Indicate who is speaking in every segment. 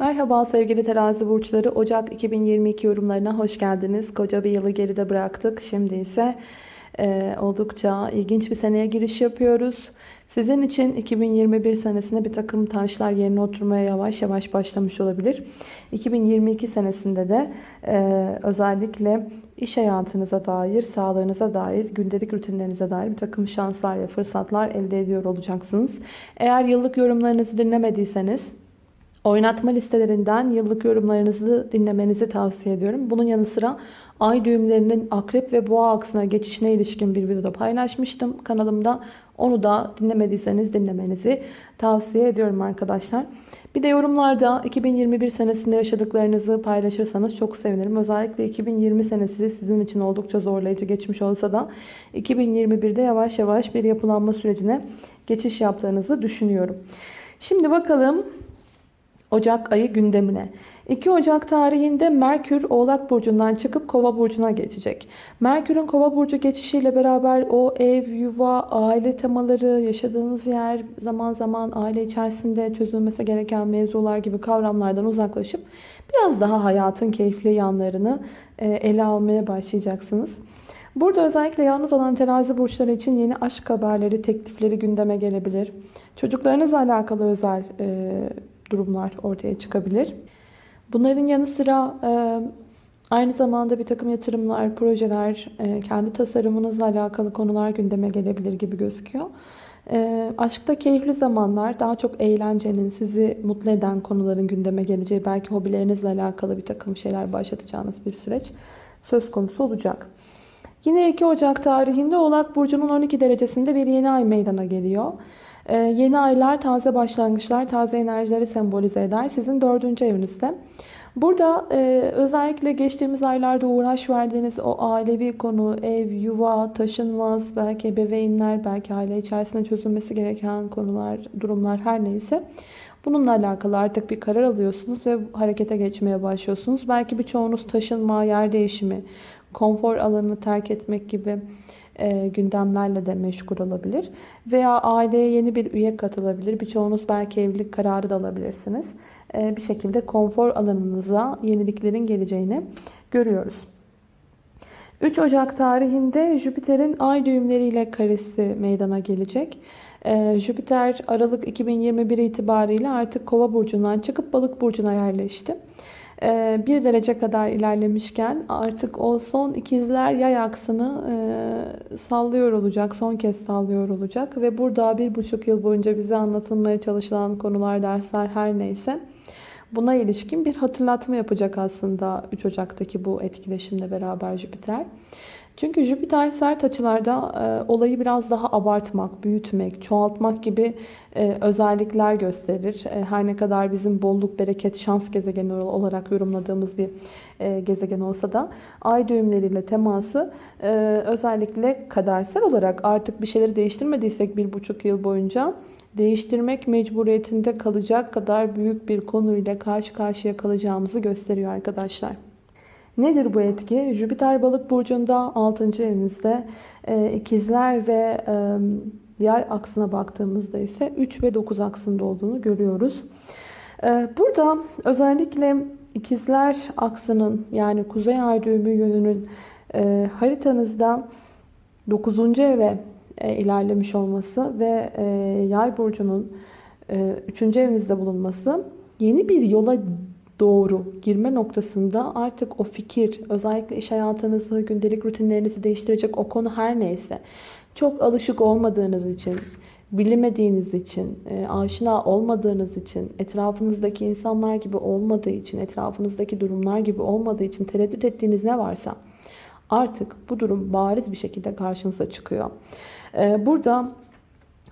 Speaker 1: Merhaba sevgili terazi burçları. Ocak 2022 yorumlarına hoş geldiniz. Koca bir yılı geride bıraktık. Şimdi ise e, oldukça ilginç bir seneye giriş yapıyoruz. Sizin için 2021 senesinde bir takım taşlar yerine oturmaya yavaş yavaş başlamış olabilir. 2022 senesinde de e, özellikle iş hayatınıza dair, sağlığınıza dair, gündelik rutinlerinize dair bir takım şanslar ve fırsatlar elde ediyor olacaksınız. Eğer yıllık yorumlarınızı dinlemediyseniz Oynatma listelerinden yıllık yorumlarınızı dinlemenizi tavsiye ediyorum. Bunun yanı sıra ay düğümlerinin akrep ve boğa aksına geçişine ilişkin bir videoda paylaşmıştım kanalımda. Onu da dinlemediyseniz dinlemenizi tavsiye ediyorum arkadaşlar. Bir de yorumlarda 2021 senesinde yaşadıklarınızı paylaşırsanız çok sevinirim. Özellikle 2020 senesi sizin için oldukça zorlayıcı geçmiş olsa da 2021'de yavaş yavaş bir yapılanma sürecine geçiş yaptığınızı düşünüyorum. Şimdi bakalım Ocak ayı gündemine. 2 Ocak tarihinde Merkür Oğlak Burcu'ndan çıkıp Kova Burcu'na geçecek. Merkür'ün Kova Burcu geçişiyle beraber o ev, yuva, aile temaları, yaşadığınız yer, zaman zaman aile içerisinde çözülmesi gereken mevzular gibi kavramlardan uzaklaşıp biraz daha hayatın keyifli yanlarını e, ele almaya başlayacaksınız. Burada özellikle yalnız olan terazi burçları için yeni aşk haberleri, teklifleri gündeme gelebilir. Çocuklarınızla alakalı özel e, durumlar ortaya çıkabilir. Bunların yanı sıra e, aynı zamanda bir takım yatırımlar, projeler, e, kendi tasarımınızla alakalı konular gündeme gelebilir gibi gözüküyor. E, aşkta keyifli zamanlar, daha çok eğlencenin, sizi mutlu eden konuların gündeme geleceği, belki hobilerinizle alakalı bir takım şeyler başlatacağınız bir süreç söz konusu olacak. Yine 2 Ocak tarihinde Oğlak Burcu'nun 12 derecesinde bir yeni ay meydana geliyor. Ee, yeni aylar taze başlangıçlar, taze enerjileri sembolize eder. Sizin dördüncü evinizde. Burada e, özellikle geçtiğimiz aylarda uğraş verdiğiniz o ailevi konu, ev, yuva, taşınmaz, belki ebeveynler, belki aile içerisinde çözülmesi gereken konular, durumlar her neyse. Bununla alakalı artık bir karar alıyorsunuz ve harekete geçmeye başlıyorsunuz. Belki birçoğunuz taşınma, yer değişimi, konfor alanını terk etmek gibi e, gündemlerle de meşgul olabilir. Veya aileye yeni bir üye katılabilir. Birçoğunuz belki evlilik kararı da alabilirsiniz. E, bir şekilde konfor alanınıza yeniliklerin geleceğini görüyoruz. 3 Ocak tarihinde Jüpiter'in ay düğümleriyle karesi meydana gelecek. Ee, Jüpiter Aralık 2021 itibariyle artık Kova burcundan çıkıp Balık burcuna yerleşti. Ee, bir derece kadar ilerlemişken artık o son ikizler yay aksını e, sallıyor olacak. Son kez sallıyor olacak. Ve burada bir buçuk yıl boyunca bize anlatılmaya çalışılan konular, dersler her neyse buna ilişkin bir hatırlatma yapacak aslında 3 Ocak'taki bu etkileşimle beraber Jüpiter. Çünkü Jüpiter sert açılarda e, olayı biraz daha abartmak, büyütmek, çoğaltmak gibi e, özellikler gösterir. E, her ne kadar bizim bolluk, bereket, şans gezegeni olarak yorumladığımız bir e, gezegen olsa da ay düğümleriyle teması e, özellikle kadersel olarak artık bir şeyleri değiştirmediysek bir buçuk yıl boyunca değiştirmek mecburiyetinde kalacak kadar büyük bir konuyla karşı karşıya kalacağımızı gösteriyor arkadaşlar. Nedir bu etki? Jüpiter balık burcunda 6. evinizde e, ikizler ve e, yay aksına baktığımızda ise 3 ve 9 aksında olduğunu görüyoruz. E, burada özellikle ikizler aksının yani kuzey ay düğümü yönünün e, haritanızda 9. eve e, ilerlemiş olması ve e, yay burcunun e, 3. evinizde bulunması yeni bir yola doğru girme noktasında artık o fikir, özellikle iş hayatınızı, gündelik rutinlerinizi değiştirecek o konu her neyse, çok alışık olmadığınız için, bilemediğiniz için, e, aşina olmadığınız için, etrafınızdaki insanlar gibi olmadığı için, etrafınızdaki durumlar gibi olmadığı için tereddüt ettiğiniz ne varsa artık bu durum bariz bir şekilde karşınıza çıkıyor. E, burada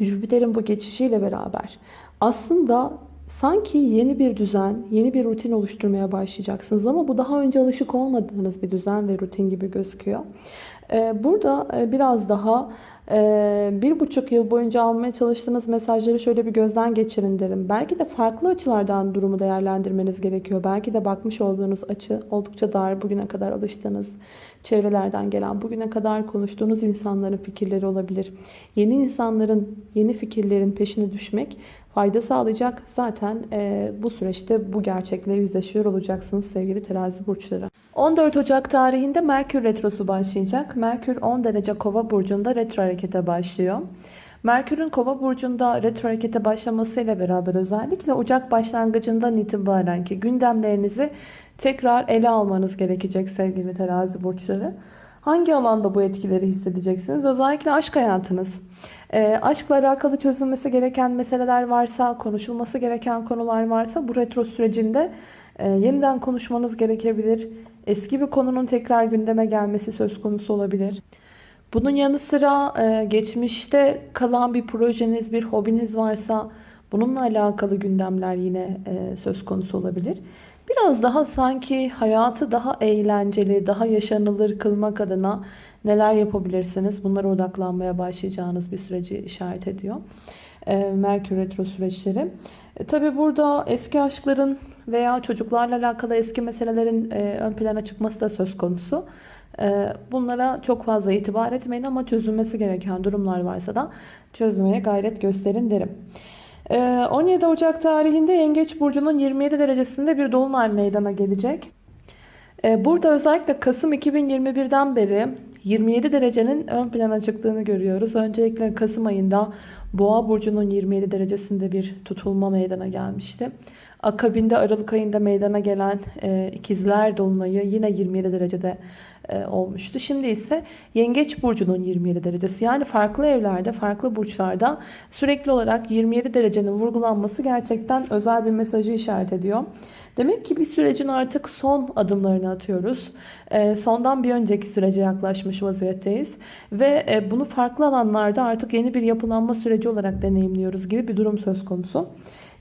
Speaker 1: Jüpiter'in bu geçişiyle beraber aslında Sanki yeni bir düzen, yeni bir rutin oluşturmaya başlayacaksınız ama bu daha önce alışık olmadığınız bir düzen ve rutin gibi gözüküyor. Ee, burada e, biraz daha e, bir buçuk yıl boyunca almaya çalıştığınız mesajları şöyle bir gözden geçirin derim. Belki de farklı açılardan durumu değerlendirmeniz gerekiyor. Belki de bakmış olduğunuz açı oldukça dar, bugüne kadar alıştığınız çevrelerden gelen, bugüne kadar konuştuğunuz insanların fikirleri olabilir. Yeni insanların, yeni fikirlerin peşine düşmek fayda sağlayacak. Zaten e, bu süreçte bu gerçekle yüzleşiyor olacaksınız sevgili terazi burçları. 14 Ocak tarihinde Merkür Retrosu başlayacak. Merkür 10 derece kova burcunda retro harekete başlıyor. Merkür'ün kova burcunda retro harekete başlamasıyla beraber özellikle Ocak başlangıcından itibaren ki gündemlerinizi tekrar ele almanız gerekecek sevgili terazi burçları. Hangi alanda bu etkileri hissedeceksiniz? Özellikle aşk hayatınız. E, aşkla alakalı çözülmesi gereken meseleler varsa, konuşulması gereken konular varsa bu retro sürecinde e, yeniden konuşmanız gerekebilir. Eski bir konunun tekrar gündeme gelmesi söz konusu olabilir. Bunun yanı sıra e, geçmişte kalan bir projeniz, bir hobiniz varsa bununla alakalı gündemler yine e, söz konusu olabilir. Biraz daha sanki hayatı daha eğlenceli, daha yaşanılır kılmak adına neler yapabilirsiniz? Bunlara odaklanmaya başlayacağınız bir süreci işaret ediyor. E, Merkür Retro süreçleri. E, Tabi burada eski aşkların veya çocuklarla alakalı eski meselelerin e, ön plana çıkması da söz konusu. E, bunlara çok fazla itibar etmeyin ama çözülmesi gereken durumlar varsa da çözmeye gayret gösterin derim. 17 Ocak tarihinde Yengeç Burcu'nun 27 derecesinde bir dolunay meydana gelecek. Burada özellikle Kasım 2021'den beri 27 derecenin ön plana çıktığını görüyoruz. Öncelikle Kasım ayında Boğa Burcu'nun 27 derecesinde bir tutulma meydana gelmişti. Akabinde Aralık ayında meydana gelen ikizler dolunayı yine 27 derecede e, olmuştu. Şimdi ise Yengeç burcunun 27 derecesi. Yani farklı evlerde, farklı burçlarda sürekli olarak 27 derecenin vurgulanması gerçekten özel bir mesajı işaret ediyor. Demek ki bir sürecin artık son adımlarını atıyoruz. E, sondan bir önceki sürece yaklaşmış vaziyetteyiz. Ve e, bunu farklı alanlarda artık yeni bir yapılanma süreci olarak deneyimliyoruz gibi bir durum söz konusu.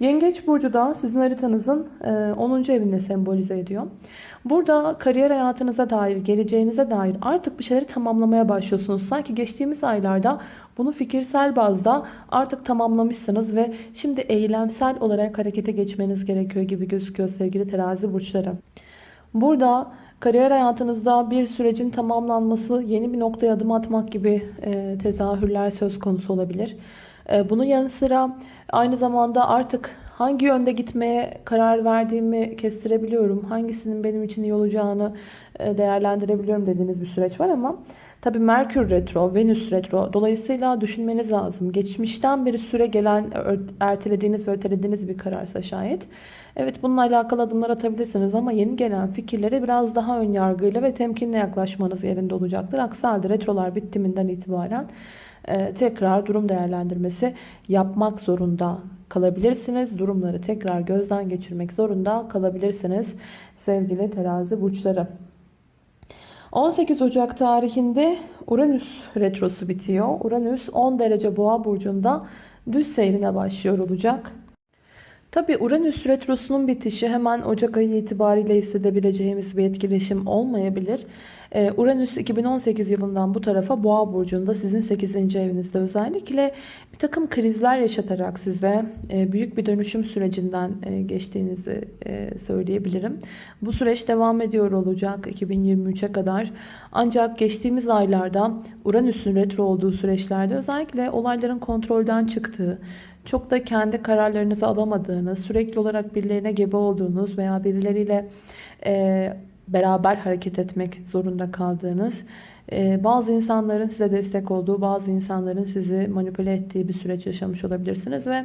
Speaker 1: Yengeç burcu da sizin haritanızın 10. evinde sembolize ediyor. Burada kariyer hayatınıza dair, geleceğinize dair artık bir şeyleri tamamlamaya başlıyorsunuz. Sanki geçtiğimiz aylarda bunu fikirsel bazda artık tamamlamışsınız ve şimdi eylemsel olarak harekete geçmeniz gerekiyor gibi gözüküyor sevgili terazi burçları. Burada kariyer hayatınızda bir sürecin tamamlanması, yeni bir noktaya adım atmak gibi e, tezahürler söz konusu olabilir. E, bunun yanı sıra aynı zamanda artık hangi yönde gitmeye karar verdiğimi kestirebiliyorum. Hangisinin benim için iyi olacağını e, değerlendirebiliyorum dediğiniz bir süreç var ama tabii Merkür Retro, Venüs Retro dolayısıyla düşünmeniz lazım. Geçmişten beri süre gelen ertelediğiniz ve ötelediğiniz bir kararsa şayet. Evet bununla alakalı adımlar atabilirsiniz ama yeni gelen fikirlere biraz daha ön yargıyla ve temkinle yaklaşmanız yerinde olacaktır. Aksi halde retrolar bitiminden itibaren e, tekrar durum değerlendirmesi yapmak zorunda kalabilirsiniz. Durumları tekrar gözden geçirmek zorunda kalabilirsiniz sevgili terazi burçları. 18 Ocak tarihinde Uranüs retrosu bitiyor. Uranüs 10 derece boğa burcunda düz seyrine başlıyor olacak. Tabi Uranüs retrosunun bitişi hemen Ocak ayı itibariyle hissedebileceğimiz bir etkileşim olmayabilir. Ee, Uranüs 2018 yılından bu tarafa Boğa burcunda sizin 8. evinizde özellikle bir takım krizler yaşatarak size e, büyük bir dönüşüm sürecinden e, geçtiğinizi e, söyleyebilirim. Bu süreç devam ediyor olacak 2023'e kadar. Ancak geçtiğimiz aylarda Uranüs'ün retro olduğu süreçlerde özellikle olayların kontrolden çıktığı, çok da kendi kararlarınızı alamadığınız, sürekli olarak birilerine gebe olduğunuz veya birileriyle e, beraber hareket etmek zorunda kaldığınız, e, bazı insanların size destek olduğu, bazı insanların sizi manipüle ettiği bir süreç yaşamış olabilirsiniz ve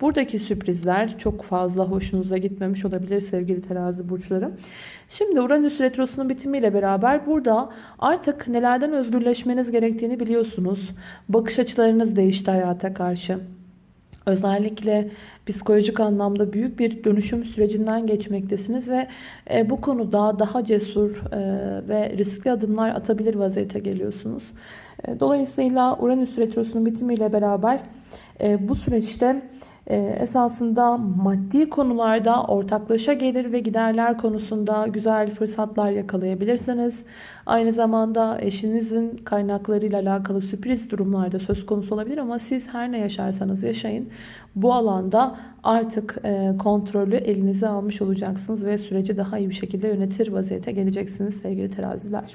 Speaker 1: buradaki sürprizler çok fazla hoşunuza gitmemiş olabilir sevgili terazi burçları. Şimdi Uranüs retrosunun bitimiyle beraber burada artık nelerden özgürleşmeniz gerektiğini biliyorsunuz. Bakış açılarınız değişti hayata karşı. Özellikle psikolojik anlamda büyük bir dönüşüm sürecinden geçmektesiniz ve e, bu konuda daha cesur e, ve riskli adımlar atabilir vaziyete geliyorsunuz. E, dolayısıyla Uranüs Retrosu'nun bitimiyle beraber bu süreçte esasında maddi konularda ortaklaşa gelir ve giderler konusunda güzel fırsatlar yakalayabilirsiniz. Aynı zamanda eşinizin kaynaklarıyla alakalı sürpriz durumlarda söz konusu olabilir ama siz her ne yaşarsanız yaşayın bu alanda artık e, kontrolü elinize almış olacaksınız ve süreci daha iyi bir şekilde yönetir vaziyete geleceksiniz sevgili teraziler.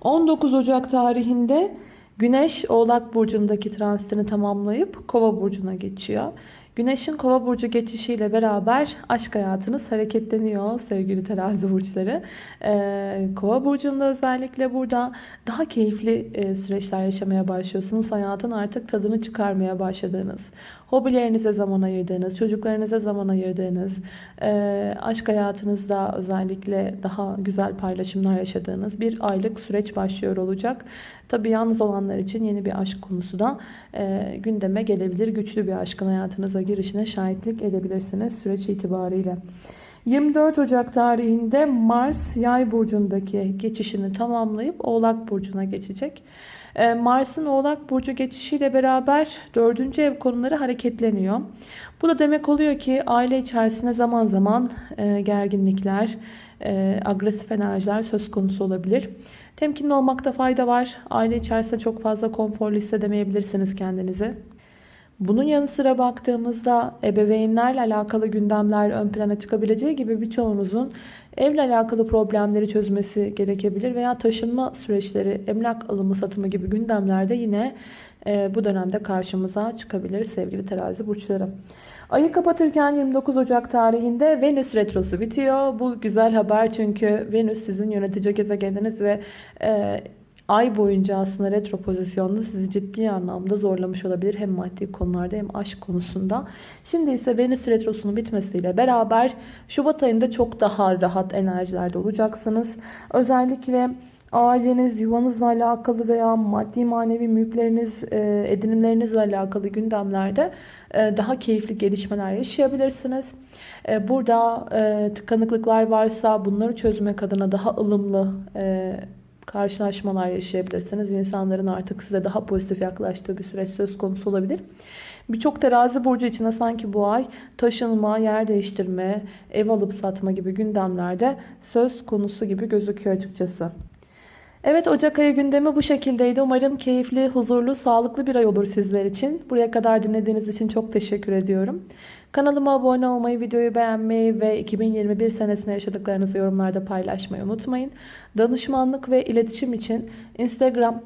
Speaker 1: 19 Ocak tarihinde Güneş Oğlak Burcu'ndaki transitini tamamlayıp Kova Burcu'na geçiyor. Güneşin Kova Burcu geçişiyle beraber aşk hayatınız hareketleniyor sevgili terazi burçları. Ee, Kova Burcu'nda özellikle burada daha keyifli e, süreçler yaşamaya başlıyorsunuz. Hayatın artık tadını çıkarmaya başladığınız, hobilerinize zaman ayırdığınız, çocuklarınıza zaman ayırdığınız, e, aşk hayatınızda özellikle daha güzel paylaşımlar yaşadığınız bir aylık süreç başlıyor olacak. Tabii yalnız olanlar için yeni bir aşk konusu da e, gündeme gelebilir. Güçlü bir aşkın hayatınıza girişine şahitlik edebilirsiniz süreç itibariyle. 24 Ocak tarihinde Mars Yay burcundaki geçişini tamamlayıp Oğlak burcuna geçecek. Ee, Mars'ın Oğlak burcu geçişiyle beraber 4. ev konuları hareketleniyor. Bu da demek oluyor ki aile içerisinde zaman zaman e, gerginlikler, e, agresif enerjiler söz konusu olabilir. Temkinli olmakta fayda var. Aile içerisinde çok fazla konforlu hissedemeyebilirsiniz kendinizi. Bunun yanı sıra baktığımızda ebeveynlerle alakalı gündemler ön plana çıkabileceği gibi birçoğunuzun evle alakalı problemleri çözmesi gerekebilir veya taşınma süreçleri, emlak alımı satımı gibi gündemlerde yine e, bu dönemde karşımıza çıkabilir sevgili terazi burçları. Ayı kapatırken 29 Ocak tarihinde Venüs retrosu bitiyor. Bu güzel haber çünkü Venüs sizin yönetici gezegeniniz ve e, ay boyunca aslında retro pozisyonda sizi ciddi anlamda zorlamış olabilir. Hem maddi konularda hem aşk konusunda. Şimdi ise Venüs retrosunun bitmesiyle beraber Şubat ayında çok daha rahat enerjilerde olacaksınız. Özellikle aileniz, yuvanızla alakalı veya maddi manevi mülkleriniz, e, edinimlerinizle alakalı gündemlerde e, daha keyifli gelişmeler yaşayabilirsiniz. E, burada tıkanıklıklar varsa bunları çözmek adına daha ılımlı karşılaşmalar yaşayabilirsiniz. İnsanların artık size daha pozitif yaklaştığı bir süreç söz konusu olabilir. Birçok terazi burcu için sanki bu ay taşınma, yer değiştirme, ev alıp satma gibi gündemlerde söz konusu gibi gözüküyor açıkçası. Evet Ocak ayı gündemi bu şekildeydi. Umarım keyifli, huzurlu, sağlıklı bir ay olur sizler için. Buraya kadar dinlediğiniz için çok teşekkür ediyorum. Kanalıma abone olmayı, videoyu beğenmeyi ve 2021 senesinde yaşadıklarınızı yorumlarda paylaşmayı unutmayın. Danışmanlık ve iletişim için Instagram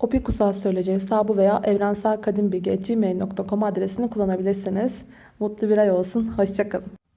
Speaker 1: Opikusal Söyleyeceği hesabı veya evrenselkadimbilgi.gmail.com adresini kullanabilirsiniz. Mutlu bir ay olsun. Hoşçakalın.